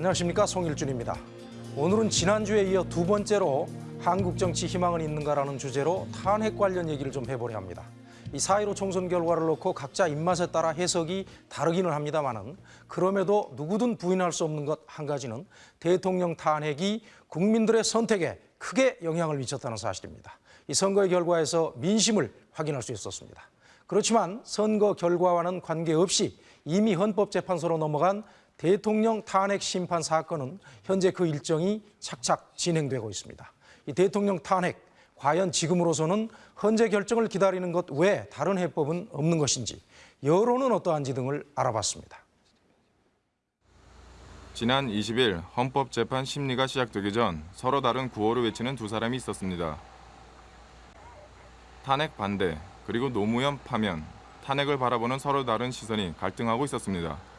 안녕하십니까 송일준입니다. 오늘은 지난주에 이어 두 번째로 한국 정치 희망은 있는가라는 주제로 탄핵 관련 얘기를 좀 해보려 합니다. 이4.15 총선 결과를 놓고 각자 입맛에 따라 해석이 다르기는 합니다만은 그럼에도 누구든 부인할 수 없는 것 한 가지는 대통령 탄핵이 국민들의 선택에 크게 영향을 미쳤다는 사실입니다. 이 선거의 결과에서 민심을 확인할 수 있었습니다. 그렇지만 선거 결과와는 관계없이 이미 헌법재판소로 넘어간 대통령 탄핵 심판 사건은 현재 그 일정이 착착 진행되고 있습니다. 이 대통령 탄핵 과연 지금으로서는 헌재 결정을 기다리는 것 외에 다른 해법은 없는 것인지 여론은 어떠한지 등을 알아봤습니다. 지난 20일 헌법 재판 심리가 시작되기 전 서로 다른 구호를 외치는 두 사람이 있었습니다. 탄핵 반대 그리고 노무현 파면 탄핵을 바라보는 서로 다른 시선이 갈등하고 있었습니다.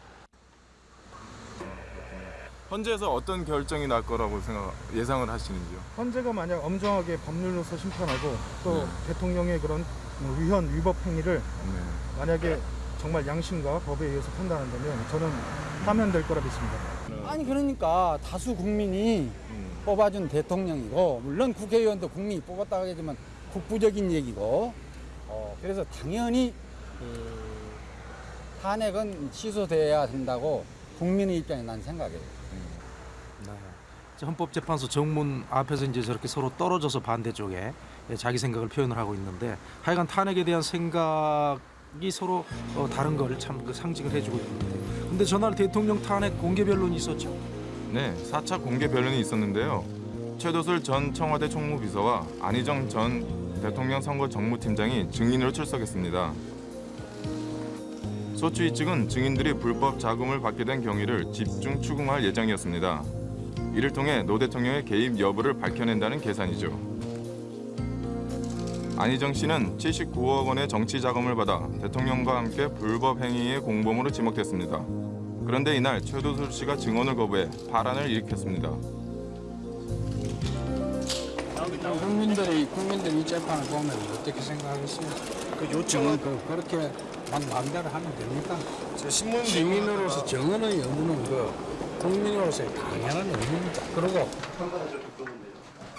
헌재에서 어떤 결정이 날 거라고 생각 예상을 하시는지요? 헌재가 만약 엄정하게 법률로서 심판하고 또 네. 대통령의 그런 위헌 위법 행위를 네. 만약에 정말 양심과 법에 의해서 판단한다면 저는 파면될 거라 믿습니다. 아니 그러니까 다수 국민이 뽑아준 대통령이고 물론 국회의원도 국민이 뽑았다고 하지만 국부적인 얘기고 어, 그래서 당연히 그 탄핵은 취소돼야 된다고 국민의 입장에 난 생각해요. 헌법재판소 정문 앞에서 이제 저렇게 서로 떨어져서 반대쪽에 자기 생각을 표현을 하고 있는데 하여간 탄핵에 대한 생각이 서로 어, 다른 걸 참 그 상징을 해주고 있는데 근데 전날 대통령 탄핵 공개 변론이 있었죠. 네, 4차 공개 변론이 있었는데요. 최도술 전 청와대 총무비서와 안희정 전 대통령 선거 정무팀장이 증인으로 출석했습니다. 소추위 측은 증인들이 불법 자금을 받게 된 경위를 집중 추궁할 예정이었습니다. 이를 통해 노 대통령의 개입 여부를 밝혀낸다는 계산이죠. 안희정 씨는 79억 원의 정치 자금을 받아 대통령과 함께 불법 행위의 공범으로 지목됐습니다. 그런데 이날 최도술 씨가 증언을 거부해 파란을 일으켰습니다. 국민들이 국민들이 이 재판을 보면 어떻게 생각하겠어요? 그 요청은 그 그렇게 막 마음대로 하면 됩니까? 시민으로서 정언의 의무는 그 국민으로서의 당연한 의무입니다. 그리고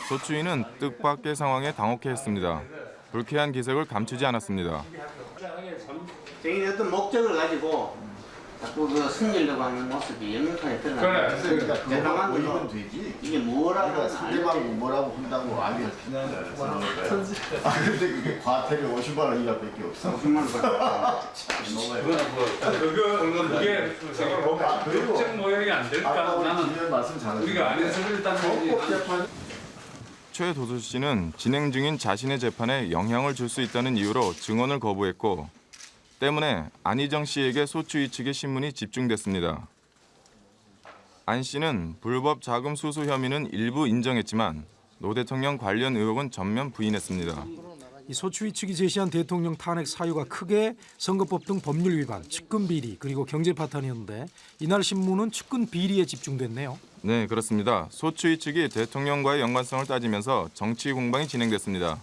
소추위는 뜻밖의 상황에 당혹해했습니다. 불쾌한 기색을 감추지 않았습니다. 자기네 어떤 목적을 가지고 자꾸 그 승리려고 하는 모습이 연명하게 드러나요. 그러니까 그거 대담한 모이면 거 되지. 이게 뭐라고 그러니까 상대방 뭐라고 한다고 아니야 비난을 해서 아 근데 그게 과태료 50만 원 이하밖에 없어. 50만 원 그거 그게 법- 법적 모형이 안 될까? 나는. 우리가 안에서 일단 최도술 씨는 진행 중인 자신의 재판에 영향을 줄 수 있다는 이유로 증언을 거부했고 때문에 안희정 씨에게 소추위 측의 신문이 집중됐습니다. 안 씨는 불법 자금 수수 혐의는 일부 인정했지만 노 대통령 관련 의혹은 전면 부인했습니다. 이 소추위 측이 제시한 대통령 탄핵 사유가 크게 선거법 등 법률 위반, 측근 비리 그리고 경제 파탄이었는데 이날 신문은 측근 비리에 집중됐네요. 네, 그렇습니다. 소추위 측이 대통령과의 연관성을 따지면서 정치 공방이 진행됐습니다.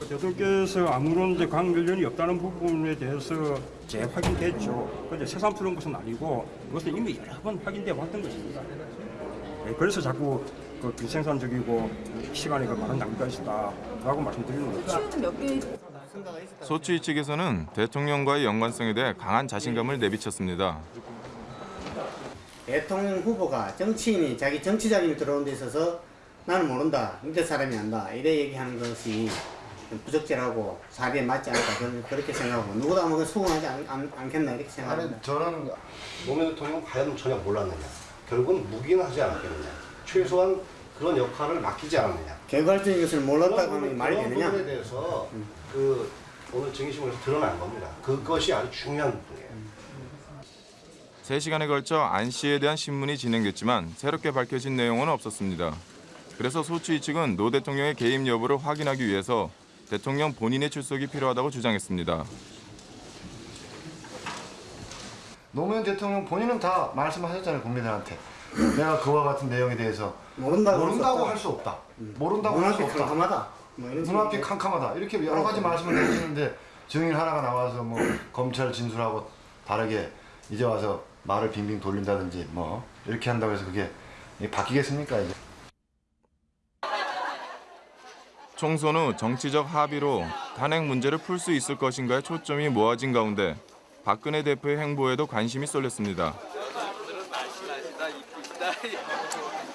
대통령께서 아무런 이제 관련이 없다는 부분에 대해서 재확인됐죠. 그런데 새삼스러운 것은 아니고 이것은 이미 여러 번 확인돼 왔던 것입니다. 네, 그래서 자꾸 그 비생산적이고 시간이 그 많은 낭비가 있었다라고 말씀드리는 거죠. 소추위 측에서는 대통령과의 연관성에 대해 강한 자신감을 내비쳤습니다. 대통령 후보가 정치인이 자기 정치 자금이 들어온 데 있어서 나는 모른다. 밑에 사람이 안다. 이래 얘기하는 것이 좀 부적절하고 사리에 맞지 않다. 그렇게 생각하고 누구도 아마 수긍하지 않, 않겠나 이렇게 아니 생각합니다. 저는 노무현 대통령은 과연 전혀 몰랐느냐 결국은 묵인을 하지 않았겠느냐 최소한 그런 역할을 맡기지 않았느냐 결과적인 것을 몰랐다고 하는 게 말이 그런 되느냐? 부분에 대해서 그 오늘 증인심에서 드러난 겁니다 그것이 아주 중요한 부분이에요 3시간에 걸쳐 안 씨에 대한 신문이 진행됐지만 새롭게 밝혀진 내용은 없었습니다. 그래서 소추위 측은 노 대통령의 개입 여부를 확인하기 위해서 대통령 본인의 출석이 필요하다고 주장했습니다. 노무현 대통령 본인은 다 말씀하셨잖아요 국민들한테. 내가 그와 같은 내용에 대해서 모른다고, 모른다고 할할수수 없다. 모른다고 없다. 할수 없다. 캄캄하다. 뭐 눈앞이. 캄캄하다. 이렇게 여러 가지 말씀을 해주시는데 증인 하나가 나와서 뭐 검찰 진술하고 다르게 이제 와서 말을 빙빙 돌린다든지 뭐 이렇게 한다고 해서 그게 바뀌겠습니까 이제? 총선 후 정치적 합의로 탄핵 문제를 풀 수 있을 것인가에 초점이 모아진 가운데 박근혜 대표의 행보에도 관심이 쏠렸습니다.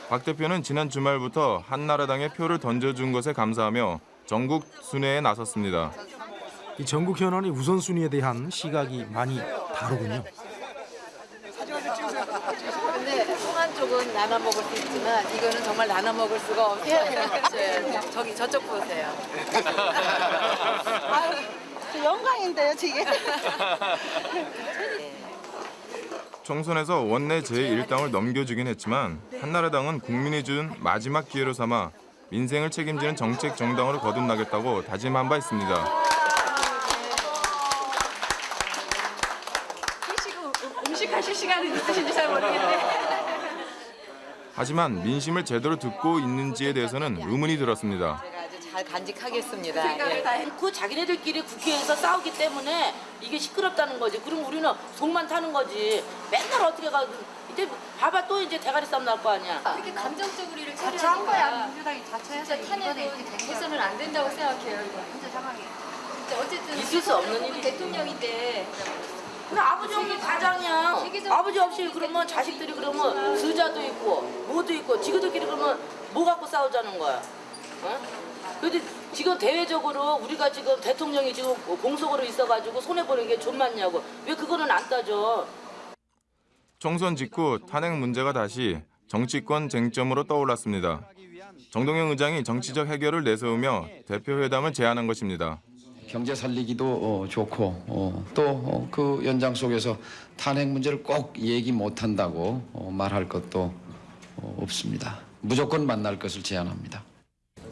박 대표는 지난 주말부터 한나라당에 표를 던져준 것에 감사하며 전국 순회에 나섰습니다. 이 전국 현안의 우선순위에 대한 시각이 많이 다르군요. 근데 쪽은 나눠 먹을 수 있지만 이거는 정말 나눠 먹을 수가 없어요. 네, 저기 저쪽 보세요. 영광인데요, 지금. 총선에서 원내 제1당을 넘겨주긴 했지만 한나라당은 국민이 준 마지막 기회로 삼아 민생을 책임지는 정책 정당으로 거듭나겠다고 다짐한 바 있습니다. 음식하실 시간이 있으신지 잘 모르겠네. 하지만 민심을 제대로 듣고 있는지에 대해서는 의문이 들었습니다. 제가 아주 잘 간직하겠습니다. 생각을 예. 다 했. 그 자기네들끼리 국회에서 싸우기 때문에 이게 시끄럽다는 거지. 그럼 우리는 속만 타는 거지. 맨날 어떻게 가. 이제 봐봐 또 이제 대가리 싸움 날 거 아니야. 이렇게 감정적으로 일을 자처한 거야. 민주당이 탄핵은 이번에 이렇게. 해서는 안 된다고 생각해요. 이거. 현재 상황이. 진짜 어쨌든 있을 수 없는 일이지. 대통령인데 근데 아버지 없는 가장이야. 아버지 없이 그러면 자식들이 그러면 수자도 있고 뭐도 있고 지그들끼리 그러면 뭐 갖고 싸우자는 거야. 어? 근데 지금 대외적으로 우리가 지금 대통령이 지금 공석으로 있어가지고 손해 보는 게 좀 많냐고. 왜 그거는 안 따져? 총선 직후 탄핵 문제가 다시 정치권 쟁점으로 떠올랐습니다. 정동영 의장이 정치적 해결을 내세우며 대표 회담을 제안한 것입니다. 경제 살리기도 어, 좋고 어, 또그 연장 속에서 탄핵 문제를 꼭 얘기 못한다고 어, 말할 것도 어, 없습니다. 무조건 만날 것을 제안합니다.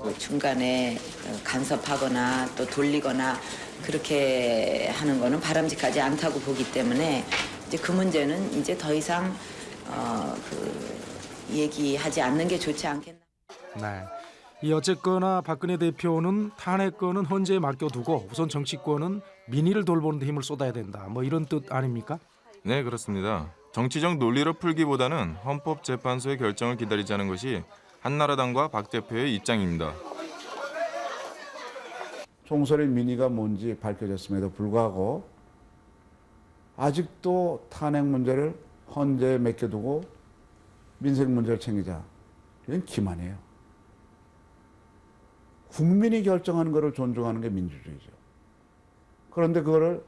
그 중간에 간섭하거나 또 돌리거나 그렇게 하는 거는 바람직하지 않다고 보기 때문에 이제 그 문제는 이제 더 이상 어, 그 얘기하지 않는 게 좋지 않겠나. 네. 이 어쨌거나 박근혜 대표는 탄핵권은 헌재에 맡겨두고 우선 정치권은 민의를 돌보는 데 힘을 쏟아야 된다. 뭐 이런 뜻 아닙니까? 네, 그렇습니다. 정치적 논리로 풀기보다는 헌법재판소의 결정을 기다리자는 것이 한나라당과 박 대표의 입장입니다. 총선의 민의가 뭔지 밝혀졌음에도 불구하고 아직도 탄핵 문제를 헌재에 맡겨두고 민생 문제를 챙기자. 이건 기만이에요. 국민이 결정하는 것을 존중하는 게 민주주의죠. 그런데 그거를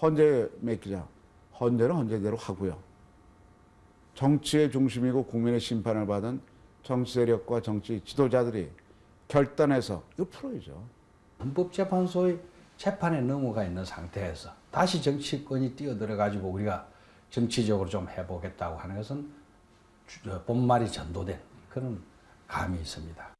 헌재에 맡기자. 헌재는 헌재대로 하고요. 정치의 중심이고 국민의 심판을 받은 정치 세력과 정치 지도자들이 결단해서 이거 풀어야죠. 헌법재판소의 재판에 넘어가 있는 상태에서 다시 정치권이 뛰어들어 가지고 우리가 정치적으로 좀 해보겠다고 하는 것은 주- 어, 본말이 전도된 그런 감이 있습니다.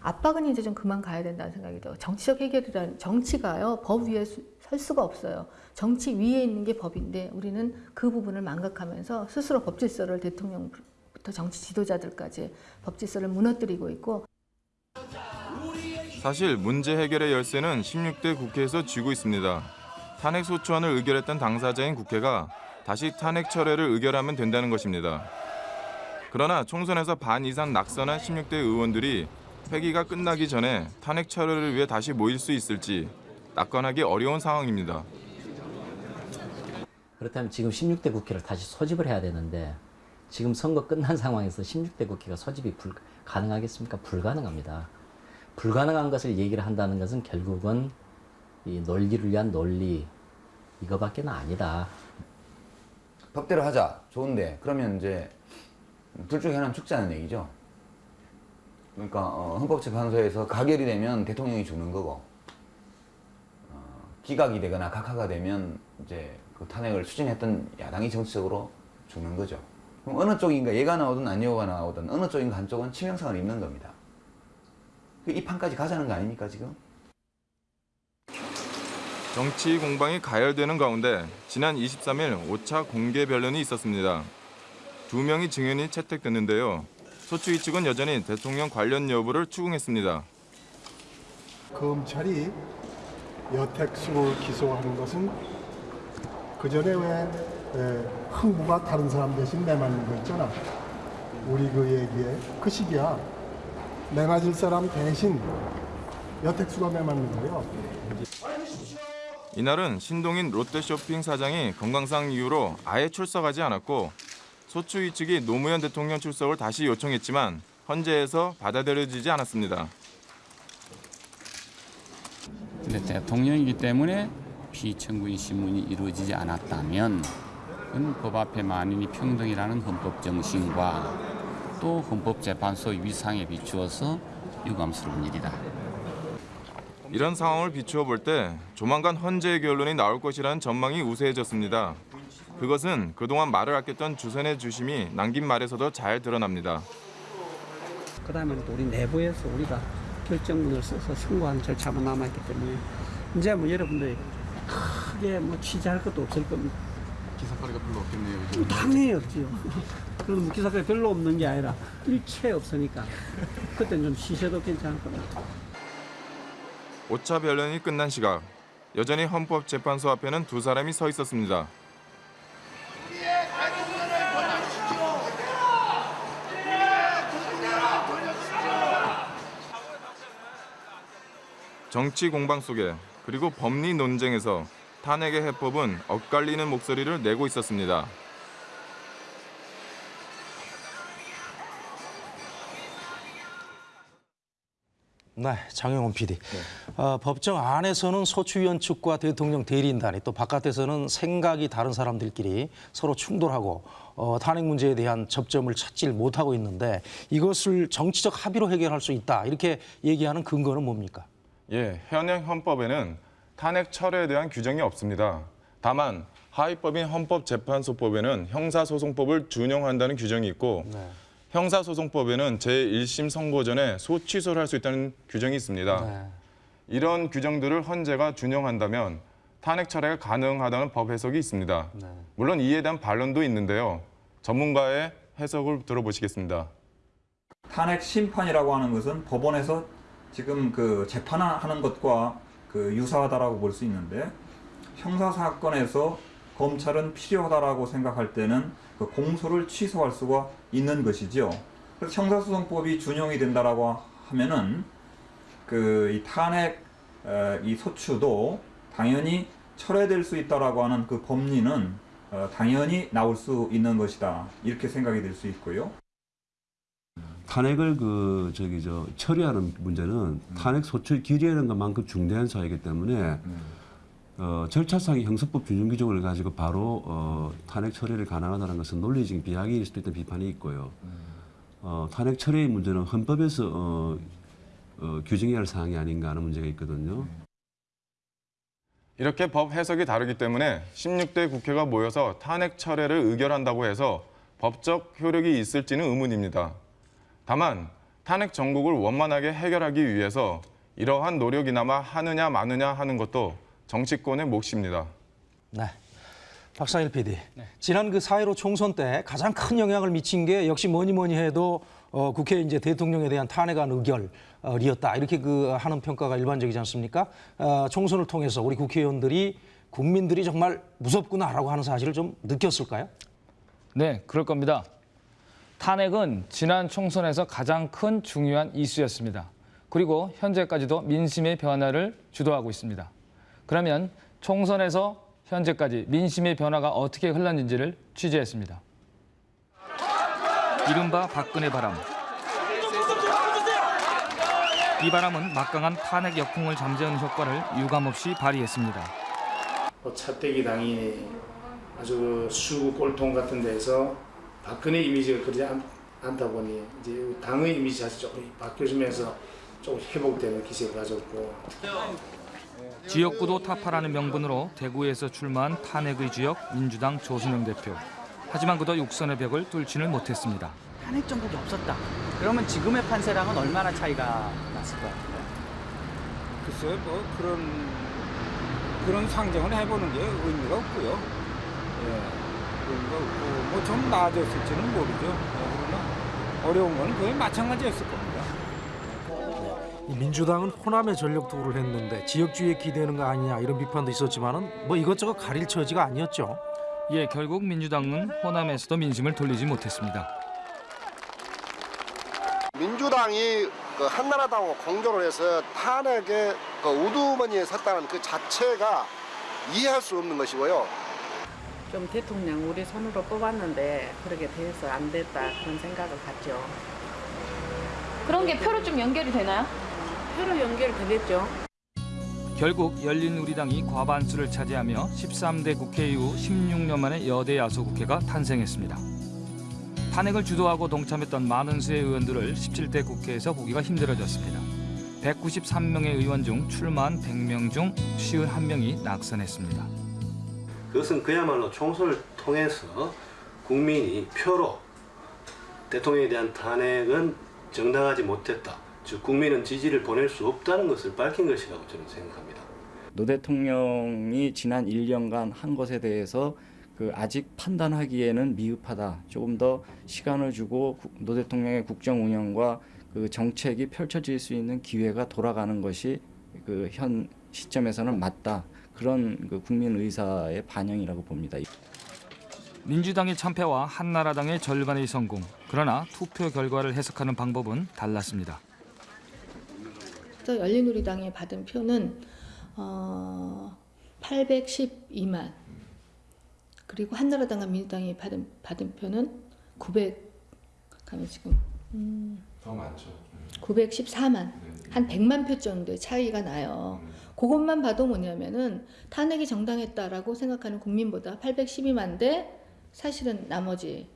압박은 이제 좀 그만 가야 된다는 생각이 들어요. 정치적 해결이란 정치가요 법 위에 수- 설 수가 없어요. 정치 위에 있는 게 법인데 우리는 그 부분을 망각하면서 스스로 법 질서를 대통령부터 정치 지도자들까지 법 질서를 무너뜨리고 있고 사실 문제 해결의 열쇠는 16대 국회에서 쥐고 있습니다. 탄핵 소추안을 의결했던 당사자인 국회가 다시 탄핵 철회를 의결하면 된다는 것입니다. 그러나 총선에서 반 이상 낙선한 16대 의원들이 회기가 끝나기 전에 탄핵 철회를 위해 다시 모일 수 있을지 낙관하기 어려운 상황입니다. 그렇다면 지금 16대 국회를 다시 소집을 해야 되는데 지금 선거 끝난 상황에서 16대 국회가 소집이 불, 가능하겠습니까? 불가능합니다. 불가능한 것을 얘기를 한다는 것은 결국은 이 논리를 위한 논리 이거밖에는 아니다. 법대로 하자. 좋은데 그러면 이제 둘 중에 하나는 죽자는 얘기죠. 그러니까 어, 헌법재판소에서 가결이 되면 대통령이 죽는 거고 어, 기각이 되거나 각하가 되면 이제 그 탄핵을 추진했던 야당이 정치적으로 죽는 거죠. 그럼 어느 쪽인가 얘가 나오든 아니오가 나오든 어느 쪽인가 한쪽은 치명상을 입는 겁니다. 그이 판까지 가자는 거 아닙니까 지금? 정치 공방이 가열되는 가운데 지난 23일 5차 공개 변론이 있었습니다. 두 명의 증인이 채택됐는데요. 소추위 측은 여전히 대통령 관련 여부를 추궁했습니다. 검찰이 여택수를 기소하는 것은 그 전에 왜 에, 항구가 다른 사람 대신 내 맞는 거 있잖아. 우리 그 얘기에 그 시기야. 내 맞을 사람 대신 여택수가 내 맞는 거예요. 이날은 신동인 롯데쇼핑 사장이 건강상 이유로 아예 출석하지 않았고 소추위 측이 노무현 대통령 출석을 다시 요청했지만 헌재에서 받아들여지지 않았습니다. 근데 대통령이기 때문에 피청구인 신문이 이루어지지 않았다면 법 앞에 만인이 평등이라는 헌법 정신과 또 헌법재판소 위상에 비추어서 유감스러운 일이다. 이런 상황을 비추어 볼 때 조만간 헌재의 결론이 나올 것이라는 전망이 우세해졌습니다. 그것은 그동안 말을 아꼈던 주선의 주심이 남긴 말에서도 잘 드러납니다. 그 다음에 또 우리 내부에서 우리가 결정문을 써서 선고하는 절차만 남아있기 때문에 이제 뭐 여러분들이 크게 뭐 취재할 것도 없을 겁니다. 기사거리가 별로 없겠네요. 당연히 없지요. 그럼 뭐 기사가 별로 없는 게 아니라 일체 없으니까 그때는 좀 쉬셔도 괜찮을 겁니다. 5차 변론이 끝난 시각 여전히 헌법재판소 앞에는 두 사람이 서 있었습니다. 정치 공방 속에 그리고 법리 논쟁에서 탄핵의 해법은 엇갈리는 목소리를 내고 있었습니다. 네, 장영훈 PD. 어, 법정 안에서는 소추위원 측과 대통령 대리인단이 또 바깥에서는 생각이 다른 사람들끼리 서로 충돌하고 어, 탄핵 문제에 대한 접점을 찾질 못하고 있는데 이것을 정치적 합의로 해결할 수 있다 이렇게 얘기하는 근거는 뭡니까? 예, 현행 헌법에는 탄핵 철회에 대한 규정이 없습니다. 다만 하위법인 헌법재판소법에는 형사소송법을 준용한다는 규정이 있고 형사소송법에는 제1심 선고 전에 소취소를 할 수 있다는 규정이 있습니다. 이런 규정들을 헌재가 준용한다면 탄핵 철회가 가능하다는 법 해석이 있습니다. 물론 이에 대한 반론도 있는데요. 전문가의 해석을 들어보시겠습니다. 탄핵 심판이라고 하는 것은 법원에서 지금 그 재판하는 것과 그 유사하다라고 볼 수 있는데 형사 사건에서 검찰은 필요하다라고 생각할 때는 그 공소를 취소할 수가 있는 것이죠. 그래서 형사소송법이 준용이 된다라고 하면은 그 이 탄핵 어, 이 소추도 당연히 철회될 수 있다라고 하는 그 법리는 어, 당연히 나올 수 있는 것이다 이렇게 생각이 될 수 있고요. 탄핵을 그 저기 저 처리하는 문제는 탄핵 소추 기리하는 것만큼 중대한 사유이기 때문에 어, 절차상의 형사법 준용 규정을 가지고 바로 어, 탄핵 처리를 가능하다는 것은 논리적인 비약일 수도 있다는 비판이 있고요. 어, 탄핵 처리의 문제는 헌법에서 어, 어, 규정해야 할 사항이 아닌가 하는 문제가 있거든요. 이렇게 법 해석이 다르기 때문에 16대 국회가 모여서 탄핵 철회를 의결한다고 해서 법적 효력이 있을지는 의문입니다. 다만 탄핵 정국을 원만하게 해결하기 위해서 이러한 노력이나마 하느냐 마느냐 하는 것도 정치권의 몫입니다. 네. 박상일 PD. 지난 그4.15 총선 때 가장 큰 영향을 미친 게 역시 뭐니 뭐니 해도 어, 국회 이제 대통령에 대한 탄핵안 의결이었다. 이렇게 그 하는 평가가 일반적이지 않습니까? 어, 총선을 통해서 우리 국회의원들이 국민들이 정말 무섭구나라고 하는 사실을 좀 느꼈을까요? 네, 그럴 겁니다. 탄핵은 지난 총선에서 가장 큰 중요한 이슈였습니다. 그리고 현재까지도 민심의 변화를 주도하고 있습니다. 그러면 총선에서 현재까지 민심의 변화가 어떻게 흘렀는지를 취재했습니다. 이른바 박근혜 바람. 이 바람은 막강한 탄핵 역풍을 잠재우는 효과를 유감없이 발휘했습니다. 뭐 차떼기 당이 아주 그 수구 꼴통 같은 데서 박근혜 이미지가 그러지 않, 않다 보니 이제 당의 이미지 자체 조금 바뀌어지면서 조금 회복되는 기세를 가졌고 지역구도 타파라는 명분으로 대구에서 출마한 탄핵의 지역 민주당 조순영 대표. 하지만 그도 육선의 벽을 뚫지는 못했습니다. 탄핵 정국이 없었다. 그러면 지금의 판세랑은 얼마나 차이가 났을 것 같아요? 글쎄요, 뭐 그런 그런 상정을 해보는 게 의미가 없고요. 예, 의미가 없고 뭐 좀 나아졌을지는 모르죠. 예, 그러나 어려운 건 거의 마찬가지였을 겁니다. 이 민주당은 호남에 전력 투구를 했는데 지역주의에 기대는 거 아니냐 이런 비판도 있었지만은 뭐 이것저것 가릴 처지가 아니었죠. 이에 결국 민주당은 호남에서도 민심을 돌리지 못했습니다. 민주당이 그 한나라당하고 공조를 해서 탄핵의 그 우두머니에 섰다는 그 자체가 이해할 수 없는 것이고요. 좀 대통령 우리 손으로 뽑았는데 그렇게 돼서 안 됐다 그런 생각을 갖죠. 그런 게 표로 좀 연결이 되나요? 표로 연결되겠죠. 결국 열린우리당이 과반수를 차지하며 13대 국회 이후 16년 만에 여대 야소 국회가 탄생했습니다. 탄핵을 주도하고 동참했던 많은 수의 의원들을 17대 국회에서 보기가 힘들어졌습니다. 193명의 의원 중 출마한 100명 중 51명이 낙선했습니다. 그것은 그야말로 총선을 통해서 국민이 표로 대통령에 대한 탄핵은 정당하지 못했다. 즉 국민은 지지를 보낼 수 없다는 것을 밝힌 것이라고 저는 생각합니다. 노 대통령이 지난 1년간 한 것에 대해서 그 아직 판단하기에는 미흡하다. 조금 더 시간을 주고 구- 노 대통령의 국정 운영과 그 정책이 펼쳐질 수 있는 기회가 돌아가는 것이 그 현 시점에서는 맞다. 그런 그 국민 의사의 반영이라고 봅니다. 민주당의 참패와 한나라당의 절반의 성공. 그러나 투표 결과를 해석하는 방법은 달랐습니다. 그래서 열린우리당이 받은 표는 어, 812만 그리고 한나라당과 민주당이 받은 받은 표는 900 가면 지금 음, 더 많죠. 914만 한 100만 표 정도의 차이가 나요. 그것만 봐도 뭐냐면은 탄핵이 정당했다라고 생각하는 국민보다 812만 대 사실은 나머지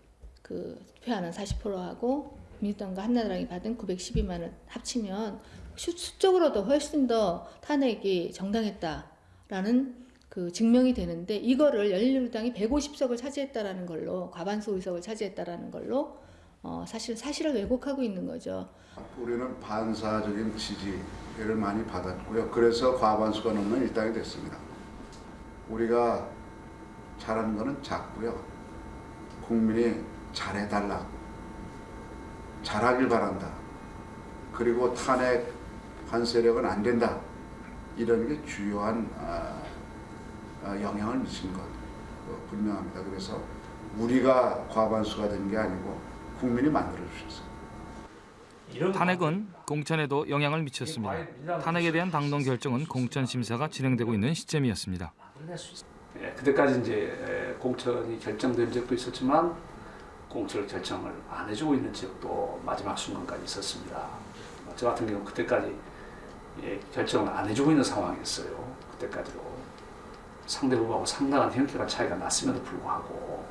그 투표하는 40%하고 민주당과 한나라당이 받은 912만을 합치면 수- 수적으로도 훨씬 더 탄핵이 정당했다라는 그 증명이 되는데 이거를 열린우리당이 150석을 차지했다라는 걸로 과반수 의석을 차지했다라는 걸로 어, 사실 사실을 왜곡하고 있는 거죠. 우리는 반사적인 지지 를 많이 받았고요. 그래서 과반수가 넘는 일당이 됐습니다. 우리가 잘하는 거는 작고요. 국민이 잘해달라. 잘하길 바란다. 그리고 탄핵 한 세력은 안 된다. 이런 게 주요한 아, 아, 영향을 미친 것 어, 분명합니다. 그래서 우리가 과반수가 된 게 아니고 국민이 만들어 주셨어요. 탄핵은 공천에도 영향을 미쳤습니다. 탄핵에 대한 당론 결정은 공천 심사가 진행되고 있는 시점이었습니다. 예, 그때까지 이제 에, 공천이 결정된 적도 있었지만 공천 결정을 안 해주고 있는 지역도 마지막 순간까지 있었습니다. 어, 저 같은 경우 그때까지 예, 결정을 안 해주고 있는 상황이었어요. 그때까지도 상대 후보하고 상당한 형태가 차이가 났음에도 불구하고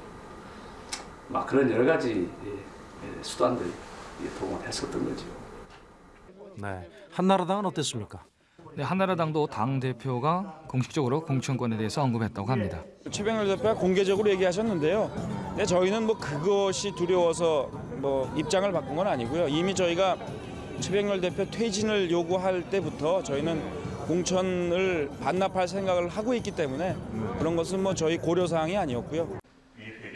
막 그런 여러 가지 예, 예, 수단들이 예, 도움을 했었던 거죠. 네. 한나라당은 어땠습니까? 네, 한나라당도 당 대표가 공식적으로 공천권에 대해서 언급했다고 합니다. 최병렬 대표가 공개적으로 얘기하셨는데요. 근데 저희는 뭐 그것이 두려워서 뭐 입장을 바꾼 건 아니고요. 이미 저희가 최병렬 대표 퇴진을 요구할 때부터 저희는 공천을 반납할 생각을 하고 있기 때문에 그런 것은 뭐 저희 고려 사항이 아니었고요.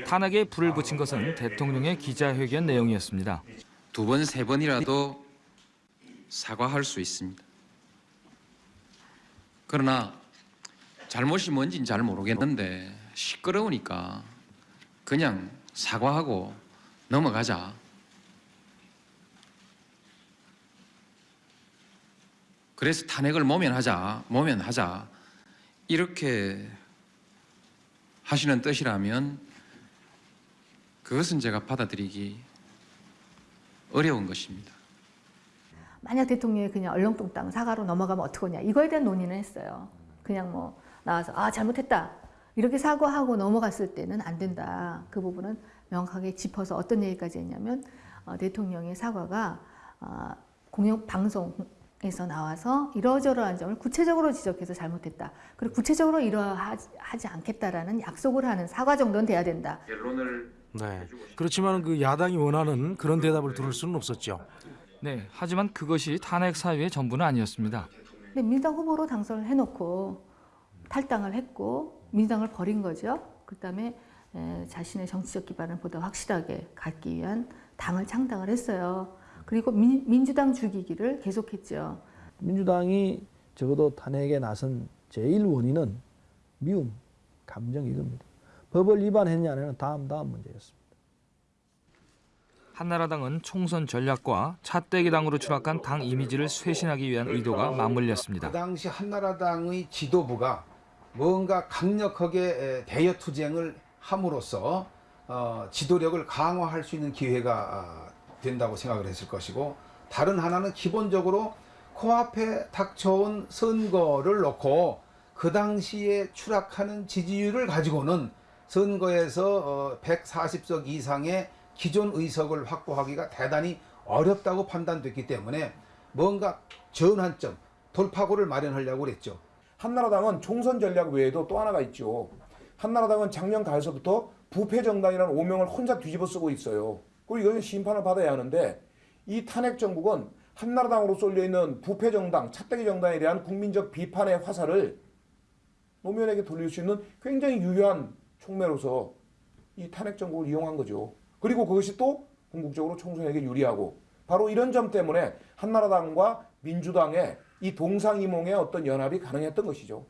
탄핵에 불을 붙인 것은 대통령의 기자회견 내용이었습니다. 두 번, 세 번이라도 사과할 수 있습니다. 그러나 잘못이 뭔지는 잘 모르겠는데 시끄러우니까 그냥 사과하고 넘어가자. 그래서 탄핵을 모면하자, 모면하자. 이렇게 하시는 뜻이라면 그것은 제가 받아들이기 어려운 것입니다. 만약 대통령이 그냥 얼렁뚱땅 사과로 넘어가면 어떡하냐 이거에 대한 논의는 했어요. 그냥 뭐 나와서 아 잘못했다 이렇게 사과하고 넘어갔을 때는 안 된다. 그 부분은 명확하게 짚어서 어떤 얘기까지 했냐면 어, 대통령의 사과가 어, 공영 방송에서 나와서 이러저러한 점을 구체적으로 지적해서 잘못했다. 그리고 구체적으로 이러하지 않겠다라는 약속을 하는 사과 정도는 돼야 된다. 결론을 네. 그렇지만 그 야당이 원하는 그런 대답을 들을 수는 없었죠. 네, 하지만 그것이 탄핵 사유의 전부는 아니었습니다. 근데 민주당 후보로 당선을 해놓고 탈당을 했고 민주당을 버린 거죠. 그다음에 에, 자신의 정치적 기반을 보다 확실하게 갖기 위한 당을 창당을 했어요. 그리고 민, 민주당 죽이기를 계속했죠. 민주당이 적어도 탄핵에 나선 제일 원인은 미움, 감정 이겁니다. 법을 위반했냐 는 다음 다음 문제였습니다. 한나라당은 총선 전략과 차떼기 당으로 추락한 당 이미지를 쇄신하기 위한 의도가 맞물렸습니다. 그 당시 한나라당의 지도부가 뭔가 강력하게 에, 대여 투쟁을 함으로써 어, 지도력을 강화할 수 있는 기회가 아, 된다고 생각을 했을 것이고 다른 하나는 기본적으로 코앞에 닥쳐온 선거를 놓고 그 당시에 추락하는 지지율을 가지고는 선거에서 어, 140석 이상의 기존 의석을 확보하기가 대단히 어렵다고 판단됐기 때문에 뭔가 전환점, 돌파구를 마련하려고 그랬죠. 한나라당은 총선 전략 외에도 또 하나가 있죠. 한나라당은 작년 가을서부터 부패 정당이라는 오명을 혼자 뒤집어 쓰고 있어요. 그리고 이거는 심판을 받아야 하는데 이 탄핵 정국은 한나라당으로 쏠려 있는 부패 정당, 차떼기 정당에 대한 국민적 비판의 화살을 노무현에게 돌릴 수 있는 굉장히 유효한 촉매로서 이 탄핵 정국을 이용한 거죠. 그리고 그것이 또 궁극적으로 총선에게 유리하고 바로 이런 점 때문에 한나라당과 민주당의 이 동상이몽의 어떤 연합이 가능했던 것이죠.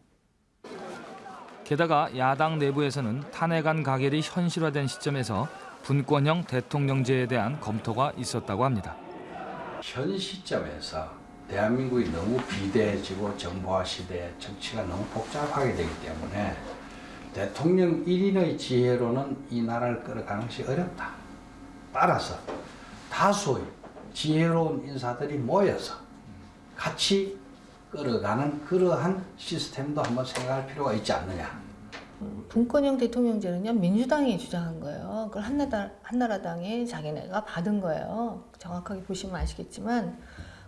게다가 야당 내부에서는 탄핵안 가결이 현실화된 시점에서 분권형 대통령제에 대한 검토가 있었다고 합니다. 현 시점에서 대한민국이 너무 비대해지고 정보화 시대 정치가 너무 복잡하게 되기 때문에 대통령 1인의 지혜로는 이 나라를 끌어가는 것이 어렵다. 따라서 다수의 지혜로운 인사들이 모여서 같이 끌어가는 그러한 시스템도 한번 생각할 필요가 있지 않느냐. 분권형 대통령제는요 민주당이 주장한 거예요. 그걸 한나라, 한나라당에 자기네가 받은 거예요. 정확하게 보시면 아시겠지만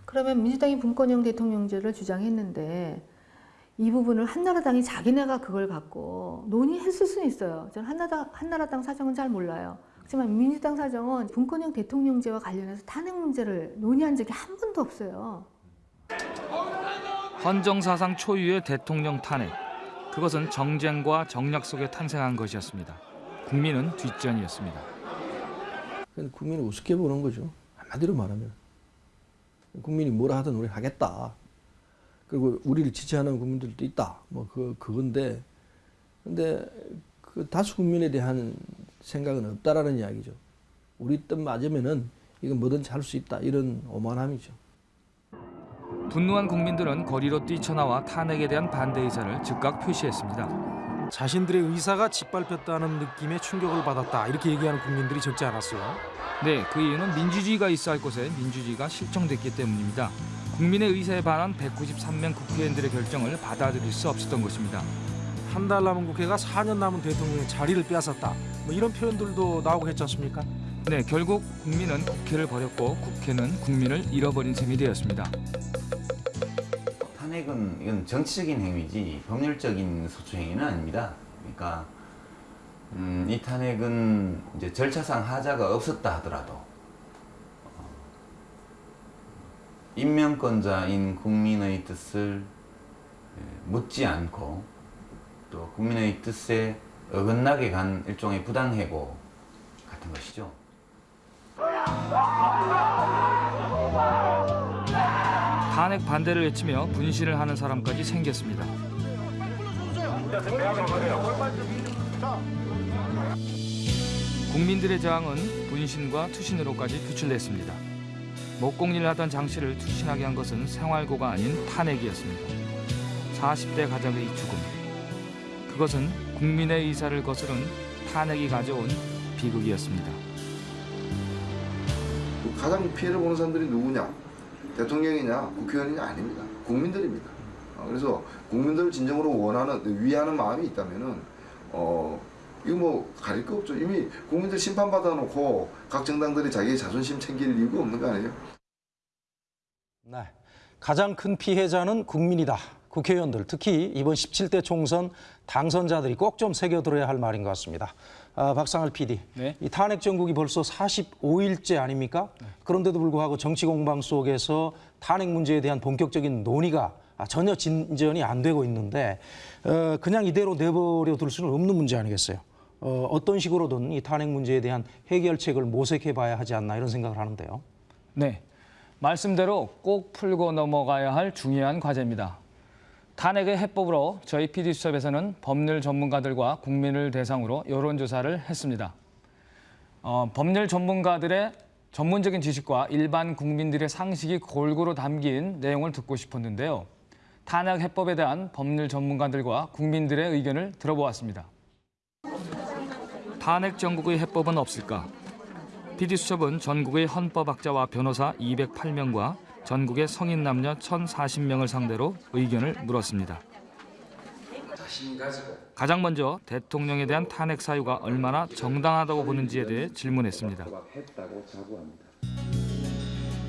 그러면 민주당이 분권형 대통령제를 주장했는데 이 부분을 한나라당이 자기네가 그걸 갖고 논의했을 수는 있어요. 저는 한나라당, 한나라당 사정은 잘 몰라요. 하지만 민주당 사정은 분권형 대통령제와 관련해서 탄핵 문제를 논의한 적이 한 번도 없어요. 헌정사상 초유의 대통령 탄핵. 그것은 정쟁과 정략 속에 탄생한 것이었습니다. 국민은 뒷전이었습니다. 국민을 우습게 보는 거죠. 한마디로 말하면. 국민이 뭐라 하든 우리 하겠다. 그리고 우리를 지지하는 국민들도 있다. 뭐 그 그건데 근데 그 다수 국민에 대한 생각은 없다라는 이야기죠. 우리 뜻 맞으면은 이건 뭐든지 할 수 있다 이런 오만함이죠. 분노한 국민들은 거리로 뛰쳐나와 탄핵에 대한 반대 의사를 즉각 표시했습니다. 자신들의 의사가 짓밟혔다는 느낌의 충격을 받았다 이렇게 얘기하는 국민들이 적지 않았어요. 네, 그 이유는 민주주의가 있어 할 곳에 민주주의가 실종됐기 때문입니다. 국민의 의사에 반한 193명 국회의원들의 결정을 받아들일 수 없었던 것입니다. 한 달 남은 국회가 4년 남은 대통령의 자리를 빼앗았다. 뭐 이런 표현들도 나오고 했지 않습니까? 네, 결국 국민은 국회를 버렸고 국회는 국민을 잃어버린 셈이 되었습니다. 탄핵은 이건 정치적인 행위지 법률적인 소추 행위는 아닙니다. 그러니까 음, 이 탄핵은 이제 절차상 하자가 없었다 하더라도 어, 임명권자인 국민의 뜻을 예, 묻지 않고 또 국민의 뜻에 어긋나게 간 일종의 부당해고 같은 것이죠. 탄핵 반대를 외치며 분신을 하는 사람까지 생겼습니다. 국민들의 저항은 분신과 투신으로까지 표출됐습니다. 목공일 하던 장 씨를 투신하게 한 것은 생활고가 아닌 탄핵이었습니다. 40대 가정의 죽음. 그것은 국민의 의사를 거스른 탄핵이 가져온 비극이었습니다. 가장 피해를 보는 사람들이 누구냐? 대통령이냐? 국회의원이냐? 아닙니다. 국민들입니다. 어, 그래서 국민들을 진정으로 원하는, 위하는 마음이 있다면은, 어, 이거 뭐 가릴 거 없죠. 이미 국민들 심판받아 놓고 각 정당들이 자기의 자존심 챙길 이유가 없는 거 아니에요? 네. 가장 큰 피해자는 국민이다. 국회의원들, 특히 이번 17대 총선 당선자들이 꼭 좀 새겨들어야 할 말인 것 같습니다. 아, 박상할 PD, 이 탄핵 정국이 벌써 45일째 아닙니까? 그런데도 불구하고 정치 공방 속에서 탄핵 문제에 대한 본격적인 논의가 아, 전혀 진전이 안 되고 있는데 어, 그냥 이대로 내버려 둘 수는 없는 문제 아니겠어요? 어, 어떤 식으로든 이 탄핵 문제에 대한 해결책을 모색해 봐야 하지 않나 이런 생각을 하는데요. 네, 말씀대로 꼭 풀고 넘어가야 할 중요한 과제입니다. 탄핵의 해법으로 저희 PD수첩에서는 법률 전문가들과 국민을 대상으로 여론조사를 했습니다. 어, 법률 전문가들의 전문적인 지식과 일반 국민들의 상식이 골고루 담긴 내용을 듣고 싶었는데요. 탄핵 해법에 대한 법률 전문가들과 국민들의 의견을 들어보았습니다. 탄핵 정국의 해법은 없을까? PD수첩은 전국의 헌법학자와 변호사 208명과 전국의 성인 남녀 1,040명을 상대로 의견을 물었습니다. 가장 먼저 대통령에 대한 탄핵 사유가 얼마나 정당하다고 보는지에 대해 질문했습니다.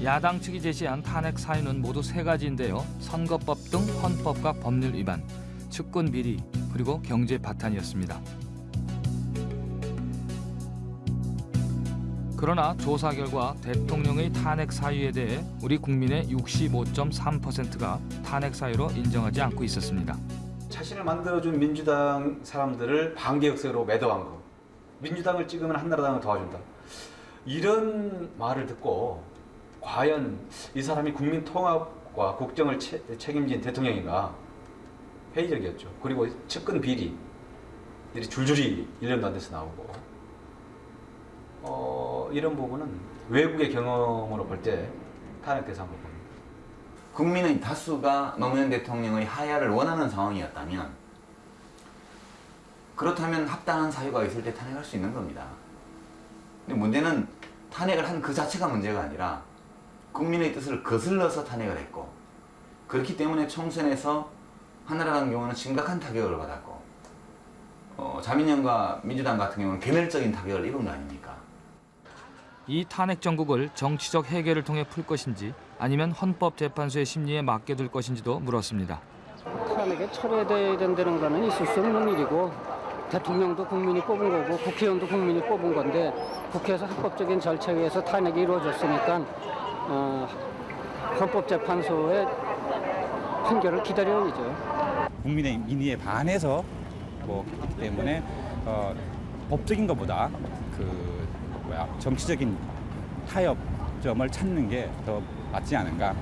야당 측이 제시한 탄핵 사유는 모두 세 가지인데요. 선거법 등 헌법과 법률 위반, 측근 비리, 그리고 경제 바탄이었습니다. 그러나 조사 결과 대통령의 탄핵 사유에 대해 우리 국민의 65.3%가 탄핵 사유로 인정하지 않고 있었습니다. 자신을 만들어준 민주당 사람들을 반개혁세로 매도한 거. 민주당을 찍으면 한나라당을 도와준다. 이런 말을 듣고 과연 이 사람이 국민 통합과 국정을 채, 책임진 대통령인가 회의적이었죠. 그리고 측근 비리 이 줄줄이 1년도 안 돼서 나오고 어, 이런 부분은 외국의 경험으로 볼 때 탄핵 대상으로 봅니다. 국민의 다수가 노무현 대통령의 하야를 원하는 상황이었다면 그렇다면 합당한 사유가 있을 때 탄핵할 수 있는 겁니다. 근데 문제는 탄핵을 한 그 자체가 문제가 아니라 국민의 뜻을 거슬러서 탄핵을 했고 그렇기 때문에 총선에서 한나라라는 경우는 심각한 타격을 받았고 어, 자민련과 민주당 같은 경우는 개멸적인 타격을 입은 거 아닙니까? 이 탄핵 정국을 정치적 해결을 통해 풀 것인지 아니면 헌법재판소의 심리에 맡겨둘 것인지도 물었습니다. 탄핵에 철회돼야 된다는 거는 있을 수 없는 일이고 대통령도 국민이 뽑은 거고 국회의원도 국민이 뽑은 건데 국회에서 합법적인 절차에 의해서 탄핵이 이루어졌으니까 어, 헌법재판소의 판결을 기다려야죠. 국민의 민의에 반해서 뭐기 때문에 어, 법적인 것보다 그 정치적인 타협점을 찾는 게 더 맞지 않은가.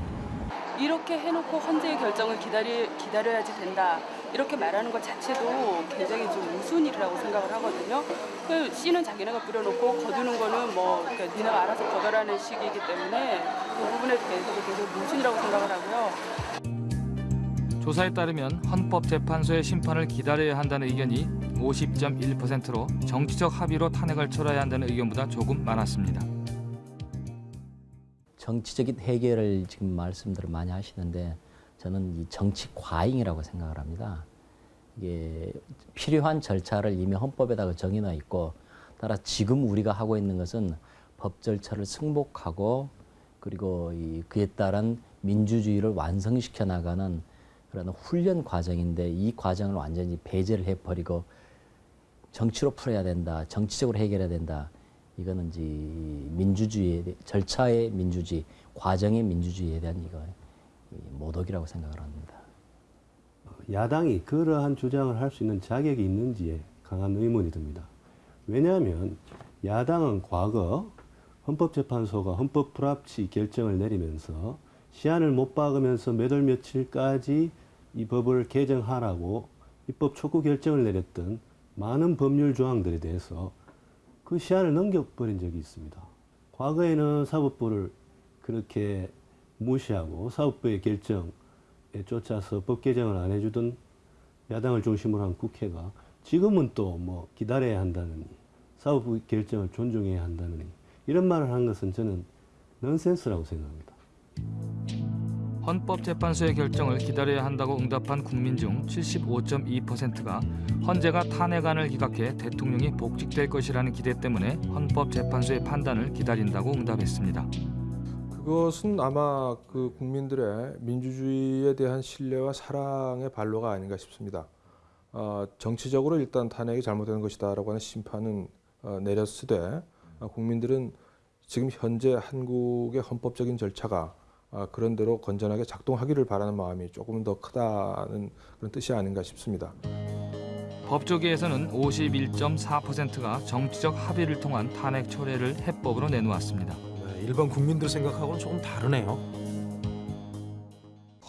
이렇게 해놓고 헌재의 결정을 기다리, 기다려야지 된다 이렇게 말하는 것 자체도 굉장히 좀 우스운 일이라고 생각을 하거든요. 그 씨는 자기네가 뿌려놓고 거두는 거는 뭐 그러니까 니네가 알아서 거둬라는 식이기 때문에 그 부분에 대해서도 굉장히 우스운이라고 생각을 하고요. 조사에 따르면 헌법재판소의 심판을 기다려야 한다는 의견이 50.1%로 정치적 합의로 탄핵을 철회해야 한다는 의견보다 조금 많았습니다. 정치적인 해결을 지금 말씀들을 많이 하시는데 저는 이 정치 과잉이라고 생각을 합니다. 이게 필요한 절차를 이미 헌법에다가 정해놔 있고 따라 지금 우리가 하고 있는 것은 법 절차를 승복하고 그리고 이 그에 따른 민주주의를 완성시켜 나가는 그런 훈련 과정인데 이 과정을 완전히 배제를 해버리고 정치로 풀어야 된다, 정치적으로 해결해야 된다. 이거는 이제 민주주의 절차의 민주주의, 과정의 민주주의에 대한 이거 모독이라고 생각을 합니다. 야당이 그러한 주장을 할 수 있는 자격이 있는지에 강한 의문이 듭니다. 왜냐하면 야당은 과거 헌법재판소가 헌법 불합치 결정을 내리면서 시한을 못 박으면서 몇 월 며칠까지 이 법을 개정하라고 입법 촉구 결정을 내렸던 많은 법률 조항들에 대해서 그 시한을 넘겨버린 적이 있습니다. 과거에는 사법부를 그렇게 무시하고 사법부의 결정에 쫓아서 법 개정을 안 해주던 야당을 중심으로 한 국회가 지금은 또 뭐 기다려야 한다느니 사법부 결정을 존중해야 한다느니 이런 말을 한 것은 저는 넌센스라고 생각합니다. 헌법재판소의 결정을 기다려야 한다고 응답한 국민 중 75.2%가 헌재가 탄핵안을 기각해 대통령이 복직될 것이라는 기대 때문에 헌법재판소의 판단을 기다린다고 응답했습니다. 그것은 아마 그 국민들의 민주주의에 대한 신뢰와 사랑의 발로가 아닌가 싶습니다. 어, 정치적으로 일단 탄핵이 잘못된 것이다라고 하는 심판은 어, 내렸으되 어, 국민들은 지금 현재 한국의 헌법적인 절차가 아, 그런 대로 건전하게 작동하기를 바라는 마음이 조금 더 크다는 그런 뜻이 아닌가 싶습니다. 법조계에서는 51.4%가 정치적 합의를 통한 탄핵 철회를 해법으로 내놓았습니다. 일반 국민들 생각하고는 조금 다르네요.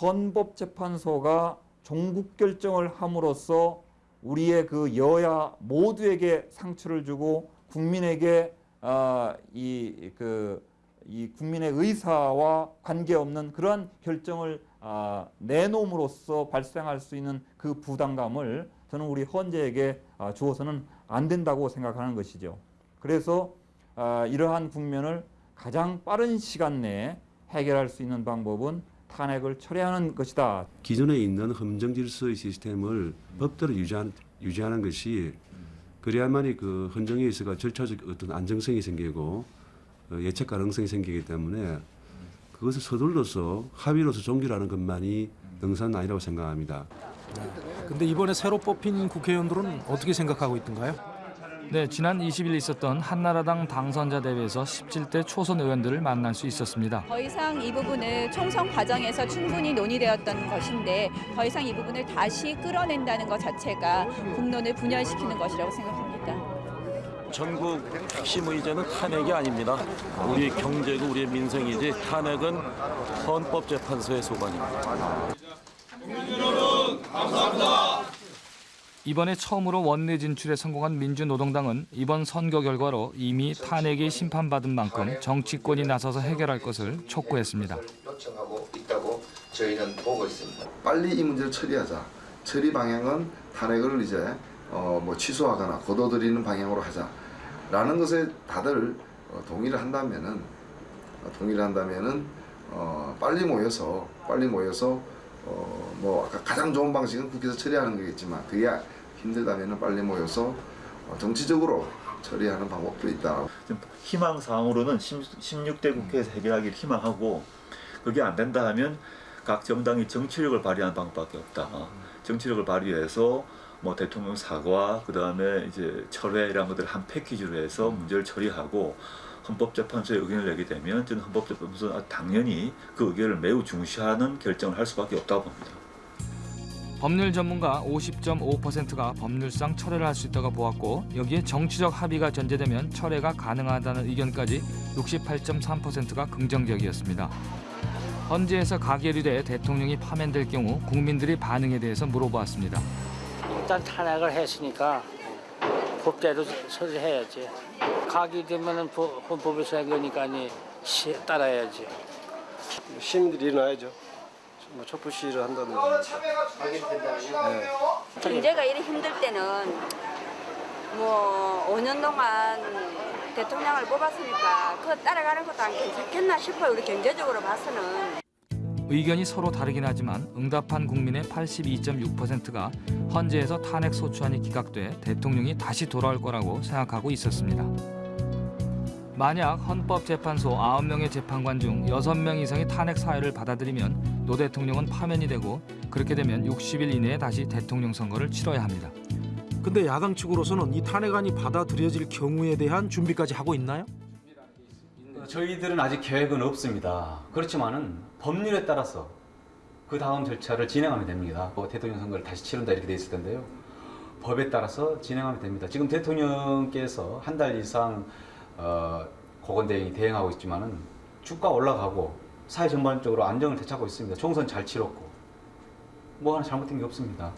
헌법재판소가 종국 결정을 함으로써 우리의 그 여야 모두에게 상처를 주고 국민에게 아, 이그 이 국민의 의사와 관계없는 그러한 결정을 아, 내놓음으로써 발생할 수 있는 그 부담감을 저는 우리 헌재에게 아, 주어서는 안 된다고 생각하는 것이죠. 그래서 아, 이러한 국면을 가장 빠른 시간 내에 해결할 수 있는 방법은 탄핵을 철회하는 것이다. 기존에 있는 헌정 질서의 시스템을 법대로 유지하는, 유지하는 것이 그래야만이 그 헌정에 있어가 절차적 어떤 안정성이 생기고 어, 예측 가능성이 생기기 때문에 그것을 서둘러서 합의로서 종결하는 것만이 능사는 아니라고 생각합니다. 근데 이번에 새로 뽑힌 국회의원들은 어떻게 생각하고 있던가요? 네, 지난 20일 있었던 한나라당 당선자 대회에서 17대 초선 의원들을 만날 수 있었습니다. 더 이상 이 부분을 총선 과정에서 충분히 논의되었던 것인데 더 이상 이 부분을 다시 끌어낸다는 것 자체가 국론을 분열시키는 것이라고 생각합니다. 전국 핵심 의제는 탄핵이 아닙니다. 우리 경제고 우리의 민생이지 탄핵은 헌법재판소의 소관입니다. 이번에 처음으로 원내 진출에 성공한 민주노동당은 이번 선거 결과로 이미 탄핵이 심판받은 만큼 정치권이 나서서 해결할 것을 촉구했습니다. 요청하고 있다고 저희는 보고 있습니다. 빨리 이 문제를 처리하자. 처리 방향은 탄핵을 이제 어, 뭐 취소하거나 거둬들이는 방향으로 하자라는 것에 다들 어, 동의를 한다면은 어, 동의를 한다면은 어, 빨리 모여서 빨리 모여서 어, 뭐 아까 가장 좋은 방식은 국회에서 처리하는 거겠지만 그게 힘들다면은 빨리 모여서 어, 정치적으로 처리하는 방법도 있다. 희망 사항으로는 16대 국회에서 해결하기를 희망하고 그게 안 된다 하면 각 정당이 정치력을 발휘하는 방법밖에 없다. 정치력을 발휘해서 뭐 대통령 사과 그 다음에 이제 철회 이런 것들 한 패키지로 해서 문제를 처리하고 헌법재판소에 의견을 내게 되면 저는 헌법재판소는 당연히 그 의견을 매우 중시하는 결정을 할 수밖에 없다고 봅니다. 법률 전문가 50.5%가 법률상 철회를 할 수 있다고 보았고 여기에 정치적 합의가 전제되면 철회가 가능하다는 의견까지 68.3%가 긍정적이었습니다. 헌재에서 가결이 돼 대통령이 파면될 경우 국민들의 반응에 대해서 물어보았습니다. 일단 탄핵을 했으니까 법대로 처리해야지. 가기 되면은 법- 헌법에서 해결니까 따라야지. 시민들이 일어나야죠. 뭐 촛불 시위를 한다든지. 네. 경제가 이리 힘들 때는 뭐 5년 동안 대통령을 뽑았으니까 그거 따라가는 것도 안 괜찮겠나 싶어요. 우리 경제적으로 봐서는. 의견이 서로 다르긴 하지만 응답한 국민의 82.6%가 헌재에서 탄핵 소추안이 기각돼 대통령이 다시 돌아올 거라고 생각하고 있었습니다. 만약 헌법재판소 9명의 재판관 중 6명 이상이 탄핵 사유를 받아들이면 노 대통령은 파면이 되고 그렇게 되면 60일 이내에 다시 대통령 선거를 치러야 합니다. 근데 야당 측으로서는 이 탄핵안이 받아들여질 경우에 대한 준비까지 하고 있나요? 어, 저희들은 아직 계획은 없습니다. 그렇지만은 법률에 따라서 그 다음 절차를 진행하면 됩니다. 뭐 대통령 선거를 다시 치른다 이렇게 돼 있을 텐데요. 법에 따라서 진행하면 됩니다. 지금 대통령께서 한 달 이상 어, 고건대행이 대행하고 있지만 은 주가 올라가고 사회 전반적으로 안정을 되찾고 있습니다. 총선 잘 치렀고 뭐 하나 잘못된 게 없습니다.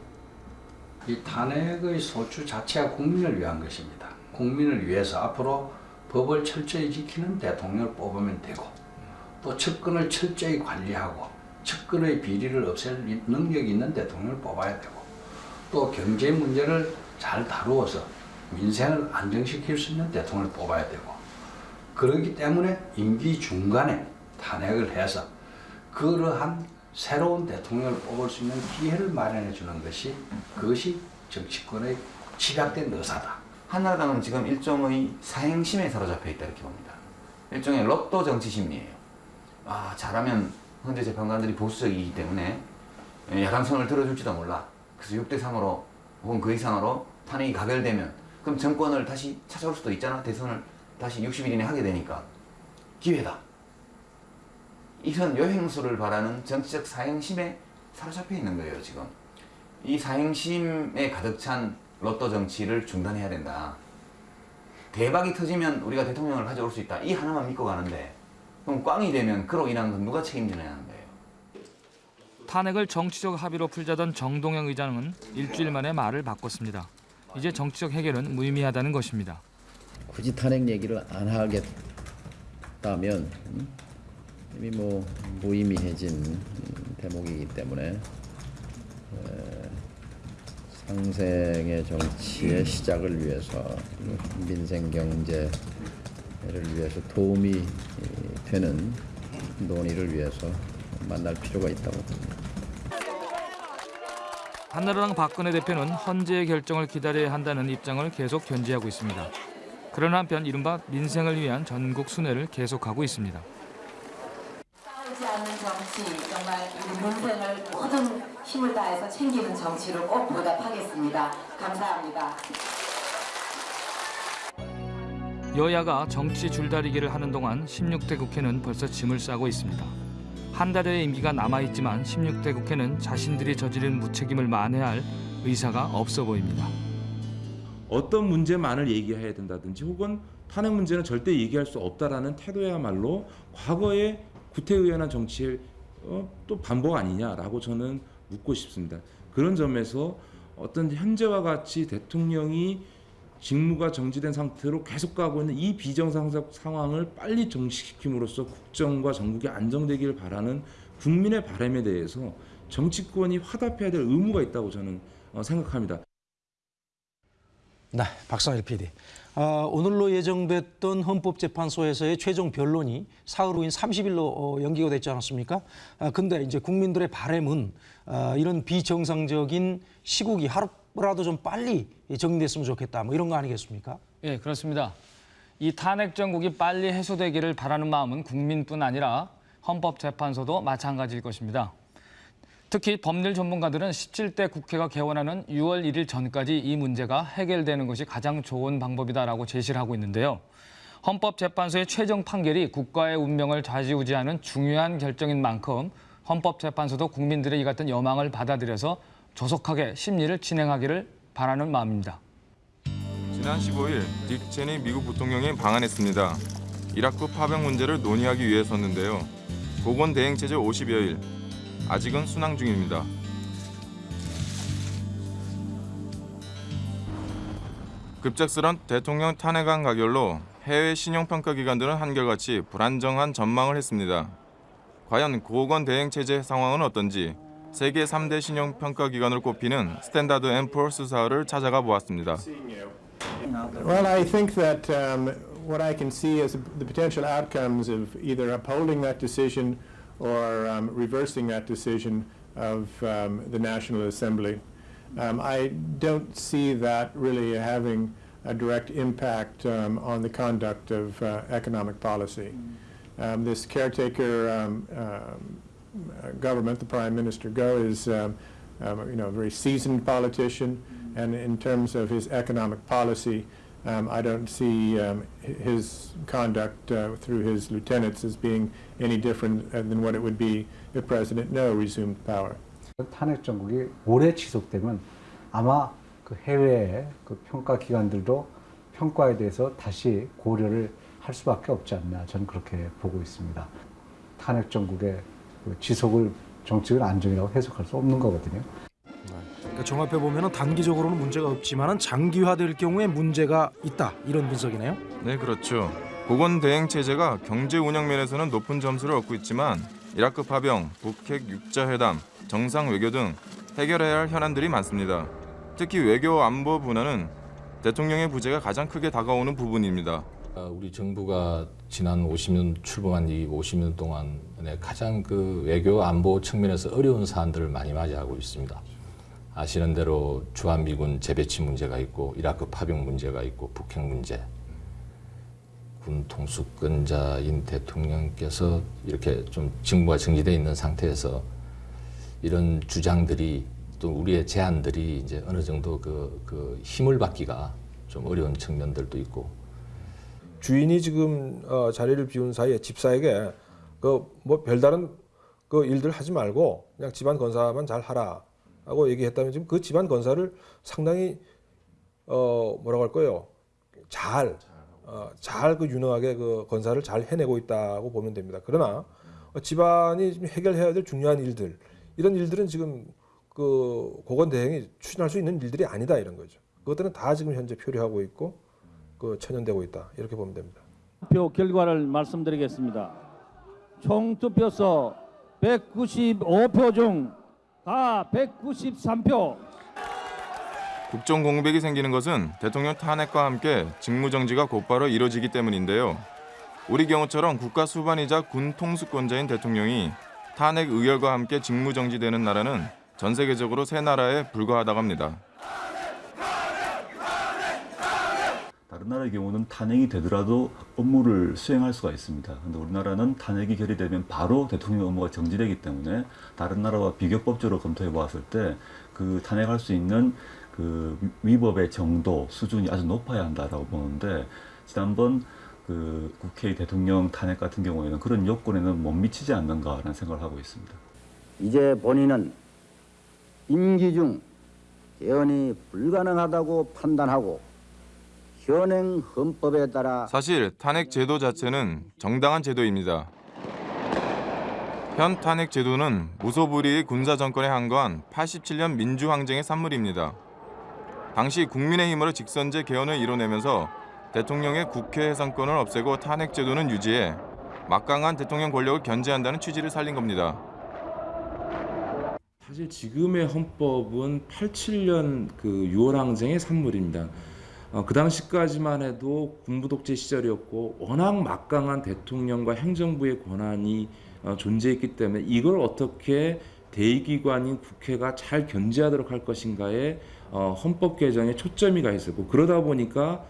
이 탄핵의 소추 자체가 국민을 위한 것입니다. 국민을 위해서 앞으로 법을 철저히 지키는 대통령을 뽑으면 되고 또 측근을 철저히 관리하고 측근의 비리를 없앨 능력이 있는 대통령을 뽑아야 되고 또 경제 문제를 잘 다루어서 민생을 안정시킬 수 있는 대통령을 뽑아야 되고 그렇기 때문에 임기 중간에 탄핵을 해서 그러한 새로운 대통령을 뽑을 수 있는 기회를 마련해 주는 것이 그것이 정치권의 집약된 의사다. 한나라당은 지금 일종의 사행심에 사로잡혀 있다 이렇게 봅니다. 일종의 로또 정치 심리예요. 아 잘하면 헌재 재판관들이 보수적이기 때문에 야당 손을 들어줄지도 몰라. 그래서 6대 3으로 혹은 그 이상으로 탄핵이 가결되면 그럼 정권을 다시 찾아올 수도 있잖아. 대선을 다시 60일 이내 하게 되니까 기회다. 이런 요행수를 바라는 정치적 사행심에 사로잡혀 있는 거예요 지금. 이 사행심에 가득 찬 로또 정치를 중단해야 된다. 대박이 터지면 우리가 대통령을 가져올 수 있다. 이 하나만 믿고 가는데 그럼 꽝이 되면 그로 인한 건 누가 책임지느냐는 거예요. 탄핵을 정치적 합의로 풀자던 정동영 의장은 일주일 만에 말을 바꿨습니다. 이제 정치적 해결은 무의미하다는 것입니다. 굳이 탄핵 얘기를 안 하겠다면 음, 이미 뭐 무의미해진 음, 대목이기 때문에 에, 상생의 정치의 시작을 위해서 민생 경제 를 위해서 도움이 이, 되는 논의를 위해서 만날 필요가 있다고 봅니다. 한나라당 박근혜 대표는 헌재의 결정을 기다려야 한다는 입장을 계속 견지하고 있습니다. 그런 한편 이른바 민생을 위한 전국 순회를 계속하고 있습니다. 싸우지 않는 정치, 정말 민생을 모든 힘을 다해서 챙기는 정치로 꼭 보답하겠습니다. 감사합니다. 여야가 정치 줄다리기를 하는 동안 16대 국회는 벌써 짐을 싸고 있습니다. 한 달여의 임기가 남아있지만 16대 국회는 자신들이 저지른 무책임을 만회할 의사가 없어 보입니다. 어떤 문제만을 얘기해야 된다든지 혹은 탄핵 문제는 절대 얘기할 수 없다라는 태도야말로 과거의 구태의연한 정치의 어, 또 반복 아니냐라고 저는 묻고 싶습니다. 그런 점에서 어떤 현재와 같이 대통령이 직무가 정지된 상태로 계속 가고 있는 이 비정상적 상황을 빨리 정식시킴으로써 국정과 전국이 안정되기를 바라는 국민의 바람에 대해서 정치권이 화답해야 될 의무가 있다고 저는 어, 생각합니다. 네, 박상일 PD. 아, 오늘로 예정됐던 헌법재판소에서의 최종 변론이 사흘 후인 30일로 어, 연기가 됐지 않았습니까? 아, 근데 이제 국민들의 바램은 아, 이런 비정상적인 시국이 하루 라도 좀 빨리 정리됐으면 좋겠다. 뭐 이런 거 아니겠습니까? 예, 그렇습니다. 이 탄핵 정국이 빨리 해소되기를 바라는 마음은 국민뿐 아니라 헌법재판소도 마찬가지일 것입니다. 특히 법률 전문가들은 17대 국회가 개원하는 6월 1일 전까지 이 문제가 해결되는 것이 가장 좋은 방법이다라고 제시를 하고 있는데요. 헌법재판소의 최종 판결이 국가의 운명을 좌지우지하는 중요한 결정인 만큼 헌법재판소도 국민들의 이 같은 여망을 받아들여서 조속하게 심리를 진행하기를 바라는 마음입니다. 지난 15일 딕 체니 미국 부통령이 방한했습니다. 이라크 파병 문제를 논의하기 위해서였는데요. 보건 대행 체제 50여일 아직은 순항 중입니다. 급작스런 대통령 탄핵안 가결로 해외 신용평가 기관들은 한결같이 불안정한 전망을 했습니다. 과연 고건 대행 체제 상황은 어떤지 세계 3대 신용평가 기관을 꼽히는 스탠다드 앤 포어스 사를 찾아가 보았습니다. Well, I think that um, what I can see is the potential outcomes of either upholding that decision or um, reversing that decision of um, the National Assembly. Um, I don't see that really having a direct impact um, on the conduct of uh, economic policy. Um, this caretaker um, um, uh, government, the Prime Minister Go, is um, um, you know a very seasoned politician, and in terms of his economic policy, um, I don't see um, hi- his conduct uh, through his lieutenants as being any different uh, than what it would be if President No resumed power. 탄핵 정국이 오래 지속되면 아마 그 해외의 그 평가 기관들도 평가에 대해서 다시 고려를 할 수밖에 없지 않나 저는 그렇게 보고 있습니다. 탄핵 정국의 그 지속을 정치적 안정이라고 해석할 수 없는 거거든요. 그러니까 종합해 보면 단기적으로는 문제가 없지만 장기화될 경우에 문제가 있다 이런 분석이네요. 네, 그렇죠. 보건 대행 체제가 경제 운영 면에서는 높은 점수를 얻고 있지만 이라크 파병, 북핵 육자 회담, 정상 외교 등 해결해야 할 현안들이 많습니다. 특히 외교 안보 분야는 대통령의 부재가 가장 크게 다가오는 부분입니다. 아, 우리 정부가 지난 50년 출범한 이 50년 동안에 가장 그 외교 안보 측면에서 어려운 사안들을 많이 맞이하고 있습니다. 아시는 대로 주한미군 재배치 문제가 있고 이라크 파병 문제가 있고 북핵 문제. 군 통수권자인 대통령께서 이렇게 좀 직무가 정지돼 있는 상태에서 이런 주장들이 또 우리의 제안들이 이제 어느 정도 그, 그 힘을 받기가 좀 어려운 측면들도 있고 주인이 지금 어, 자리를 비운 사이에 집사에게 그 뭐 별다른 그 일들 하지 말고 그냥 집안 건사만 잘 하라라고 얘기했다면 지금 그 집안 건사를 상당히 어 뭐라고 할 거예요 잘 어, 잘 그 유능하게 그 건사를 잘 해내고 있다고 보면 됩니다. 그러나 어, 집안이 지금 해결해야 될 중요한 일들 이런 일들은 지금 그 고건 대행이 추진할 수 있는 일들이 아니다 이런 거죠. 그것들은 다 지금 현재 표류하고 있고 그 천연되고 있다 이렇게 보면 됩니다. 표 결과를 말씀드리겠습니다. 총 투표소 195표 중 다 193표 국정 공백이 생기는 것은 대통령 탄핵과 함께 직무 정지가 곧바로 이뤄지기 때문인데요. 우리 경우처럼 국가 수반이자 군 통수권자인 대통령이 탄핵 의결과 함께 직무 정지되는 나라는 전 세계적으로 세 나라에 불과하다고 합니다. 다른 나라의 경우는 탄핵이 되더라도 업무를 수행할 수가 있습니다. 근데 우리나라는 탄핵이 결의되면 바로 대통령 업무가 정지되기 때문에 다른 나라와 비교법적으로 검토해 보았을 때 그 탄핵할 수 있는 그 위법의 정도 수준이 아주 높아야 한다라고 보는데 지난번 그 국회 대통령 탄핵 같은 경우에는 그런 요건에는 못 미치지 않는가라는 생각을 하고 있습니다. 이제 본인은 임기 중 개헌이 불가능하다고 판단하고 현행 헌법에 따라 사실 탄핵 제도 자체는 정당한 제도입니다. 현 탄핵 제도는 무소불위의 군사 정권에 항거한 87년 민주항쟁의 산물입니다. 당시 국민의힘으로 직선제 개헌을 이뤄내면서 대통령의 국회 해산권을 없애고 탄핵 제도는 유지해 막강한 대통령 권력을 견제한다는 취지를 살린 겁니다. 사실 지금의 헌법은 87년 그 6월 항쟁의 산물입니다. 어, 그 당시까지만 해도 군부 독재 시절이었고 워낙 막강한 대통령과 행정부의 권한이 어, 존재했기 때문에 이걸 어떻게 대의기관인 국회가 잘 견제하도록 할 것인가에 어, 헌법 개정에 초점이 가 있었고 그러다 보니까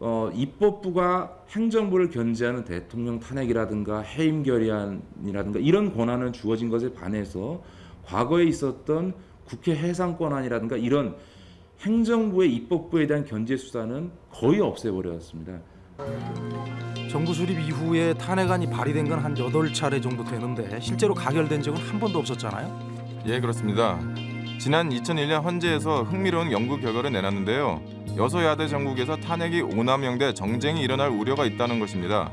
어, 입법부가 행정부를 견제하는 대통령 탄핵이라든가 해임 결의안이라든가 이런 권한을 주어진 것에 반해서 과거에 있었던 국회 해상 권한이라든가 이런 행정부의 입법부에 대한 견제 수사는 거의 없애버렸습니다. 정부 수립 이후에 탄핵안이 발의된 건한 8차례 정도 되는데 실제로 가결된 적은 한 번도 없었잖아요. 예, 그렇습니다. 지난 2001년 헌재에서 흥미로운 연구 결과를 내놨는데요. 여소야대 전국에서 탄핵이 오남용돼 정쟁이 일어날 우려가 있다는 것입니다.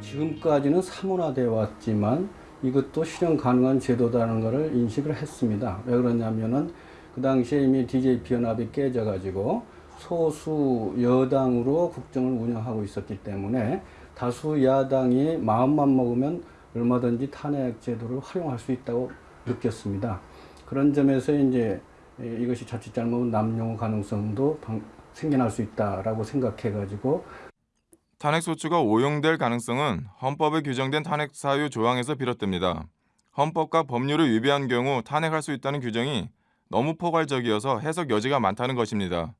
지금까지는 사문화되어 왔지만 이것도 실현 가능한 제도다는 것을 인식을 했습니다. 왜 그러냐면은 그 당시에 이미 DJP 연합이 깨져가지고 소수 여당으로 국정을 운영하고 있었기 때문에 다수 야당이 마음만 먹으면 얼마든지 탄핵 제도를 활용할 수 있다고 느꼈습니다. 그런 점에서 이제 이것이 자칫 잘못하면 남용 가능성도 생겨날 수 있다라고 생각해가지고 탄핵 소추가 오용될 가능성은 헌법에 규정된 탄핵 사유 조항에서 비롯됩니다. 헌법과 법률을 위배한 경우 탄핵할 수 있다는 규정이 너무 포괄적이어서 해석 여지가 많다는 것입니다.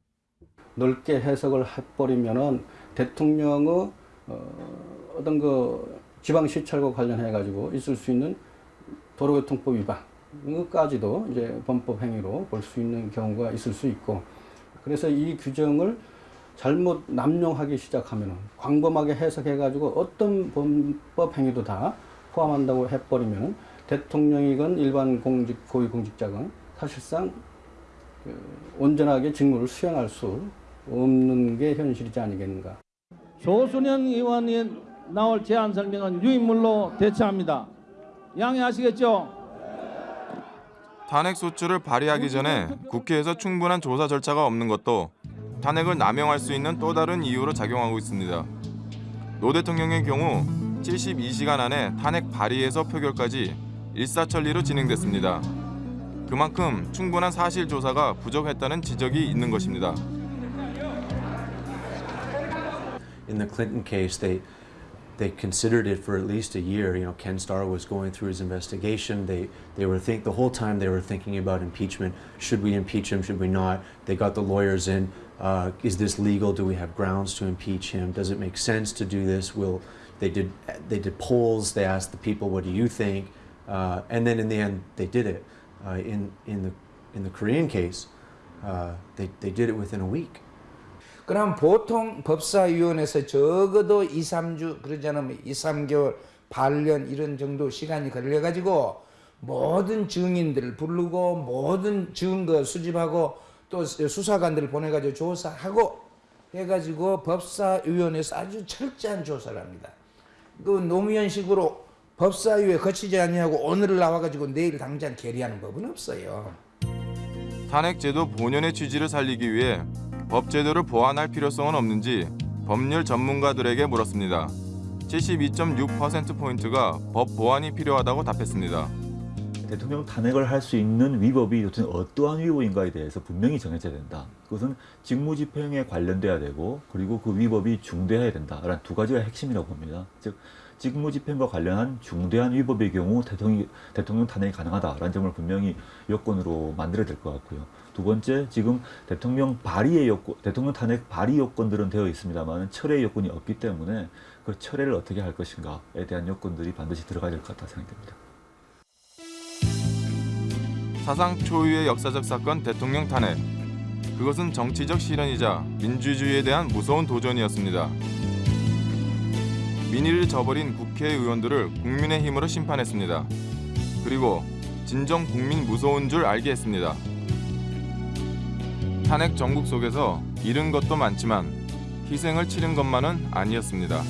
넓게 해석을 해버리면은 대통령의 어, 어떤 그 지방시찰과 관련해 가지고 있을 수 있는 도로교통법 위반 이것까지도 이제 범법 행위로 볼 수 있는 경우가 있을 수 있고 그래서 이 규정을 잘못 남용하기 시작하면은 광범하게 해석해 가지고 어떤 범법 행위도 다 포함한다고 해버리면 대통령이건 일반 공직 고위 공직자건 사실상 그 온전하게 직무를 수행할 수 없는 게 현실이지 아니겠는가. 조순현 의원이 나올 제안 설명은 유인물로 대처합니다. 양해하시겠죠? 탄핵 소추를 발의하기 전에 국회에서 충분한 조사 절차가 없는 것도 탄핵을 남용할 수 있는 또 다른 이유로 작용하고 있습니다. 노 대통령의 경우 72시간 안에 탄핵 발의에서 표결까지 일사천리로 진행됐습니다. 그만큼 충분한 사실 조사가 부족했다는 지적이 있는 것입니다. in the Clinton case, they they considered it for at least a year. You know, Ken Starr was going through his investigation. They they were think the whole time they were thinking about impeachment. Should we impeach him? Should we not? They got the lawyers in. Uh, is this legal? Do we have grounds to impeach him? Does it make sense to do this? Will they did they did polls? They asked the people, "What do you think?" Uh, and then in the end, they did it. Uh, in in the in the Korean case, uh, they they did it within a week. 그럼 보통 법사위원회에서 적어도 2, 3주 그러지 않으면 2, 3개월, 반년 이런 정도 시간이 걸려가지고 모든 증인들을 부르고 모든 증거 수집하고 또 수사관들을 보내가지고 조사하고 해가지고 법사위원회에서 아주 철저한 조사를 합니다. 그 노무현식으로 법사위에 거치지 아니하고 오늘 나와가지고 내일 당장 결의하는 법은 없어요. 탄핵제도 본연의 취지를 살리기 위해 법제도를 보완할 필요성은 없는지 법률 전문가들에게 물었습니다. 72.6%포인트가 법 보완이 필요하다고 답했습니다. 대통령 탄핵을 할 수 있는 위법이 도대체 어떠한 위법인가에 대해서 분명히 정해져야 된다. 그것은 직무집행에 관련돼야 되고 그리고 그 위법이 중대해야 된다라는 두 가지가 핵심이라고 봅니다. 즉 직무 집행과 관련한 중대한 위법의 경우 대통령, 대통령 탄핵이 가능하다라는 점을 분명히 요건으로 만들어야 될 것 같고요. 두 번째, 지금 대통령 발의의 요건, 대통령 탄핵 발의 요건들은 되어 있습니다만 철회 요건이 없기 때문에 그 철회를 어떻게 할 것인가에 대한 요건들이 반드시 들어가야 될 것 같다 생각됩니다. 사상 초유의 역사적 사건 대통령 탄핵. 그것은 정치적 실현이자 민주주의에 대한 무서운 도전이었습니다. 민의를 저버린 국회의원들을 국민의 힘으로 심판했습니다. 그리고 진정 국민 무서운 줄 알게 했습니다. 탄핵 정국 속에서 잃은 것도 많지만 희생을 치른 것만은 아니었습니다.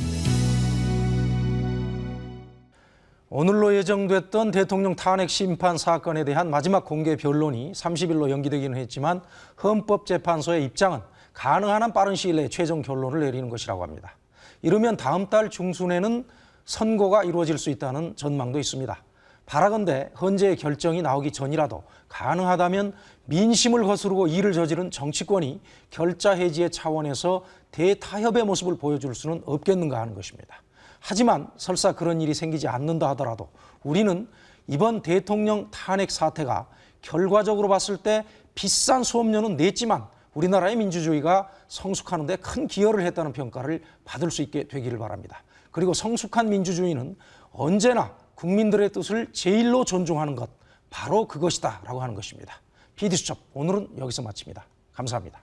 오늘로 예정됐던 대통령 탄핵 심판 사건에 대한 마지막 공개 변론이 30일로 연기되기는 했지만 헌법재판소의 입장은 가능한 한 빠른 시일 내에 최종 결론을 내리는 것이라고 합니다. 이르면 다음 달 중순에는 선고가 이루어질 수 있다는 전망도 있습니다. 바라건대 헌재의 결정이 나오기 전이라도 가능하다면 민심을 거스르고 일을 저지른 정치권이 결자 해지의 차원에서 대타협의 모습을 보여줄 수는 없겠는가 하는 것입니다. 하지만 설사 그런 일이 생기지 않는다 하더라도 우리는 이번 대통령 탄핵 사태가 결과적으로 봤을 때 비싼 수업료는 냈지만 우리나라의 민주주의가 성숙하는 데 큰 기여를 했다는 평가를 받을 수 있게 되기를 바랍니다. 그리고 성숙한 민주주의는 언제나 국민들의 뜻을 제일로 존중하는 것 바로 그것이다 라고 하는 것입니다. PD수첩 오늘은 여기서 마칩니다. 감사합니다.